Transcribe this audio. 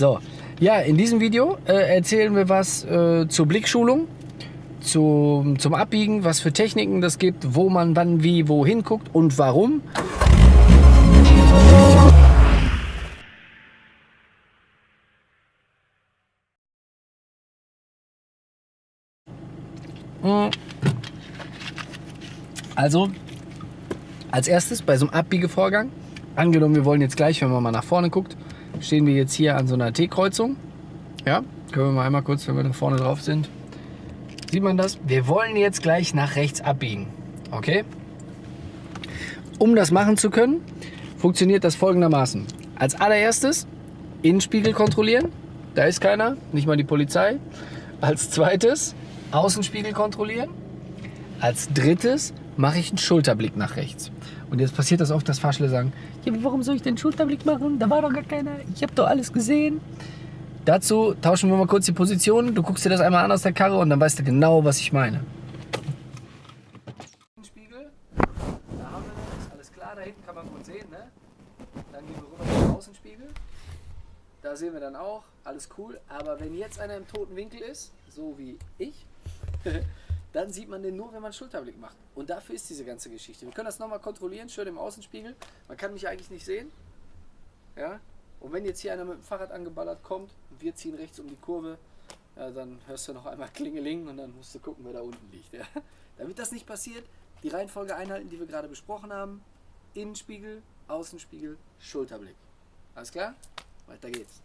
So, ja, in diesem Video äh, erzählen wir was äh, zur Blickschulung, zu, zum Abbiegen, was für Techniken das gibt, wo man wann, wie, wo hinguckt und warum. Also, als erstes bei so einem Abbiegevorgang, angenommen, wir wollen jetzt gleich, wenn man mal nach vorne guckt, stehen wir jetzt hier an so einer T-Kreuzung. Ja, können wir mal einmal kurz, wenn wir da vorne drauf sind, sieht man das? Wir wollen jetzt gleich nach rechts abbiegen. Okay? Um das machen zu können, funktioniert das folgendermaßen. Als allererstes Innenspiegel kontrollieren. Da ist keiner, nicht mal die Polizei. Als zweites Außenspiegel kontrollieren. Als drittes mache ich einen Schulterblick nach rechts. Und jetzt passiert das oft, dass Fahrschüler sagen, ja, warum soll ich den Schulterblick machen? Da war doch gar keiner. Ich habe doch alles gesehen. Dazu tauschen wir mal kurz die Position. Du guckst dir das einmal an aus der Karre und dann weißt du genau, was ich meine. Spiegel, da haben wir das. Alles klar, da hinten kann man gut sehen. Ne? Dann gehen wir rüber zum Außenspiegel. Da sehen wir dann auch, alles cool. Aber wenn jetzt einer im toten Winkel ist, so wie ich, dann sieht man den nur, wenn man Schulterblick macht. Und dafür ist diese ganze Geschichte. Wir können das nochmal kontrollieren, schön im Außenspiegel. Man kann mich eigentlich nicht sehen. Ja? Und wenn jetzt hier einer mit dem Fahrrad angeballert kommt und wir ziehen rechts um die Kurve, ja, dann hörst du noch einmal Klingeling und dann musst du gucken, wer da unten liegt. Ja? Damit das nicht passiert, die Reihenfolge einhalten, die wir gerade besprochen haben. Innenspiegel, Außenspiegel, Schulterblick. Alles klar? Weiter geht's.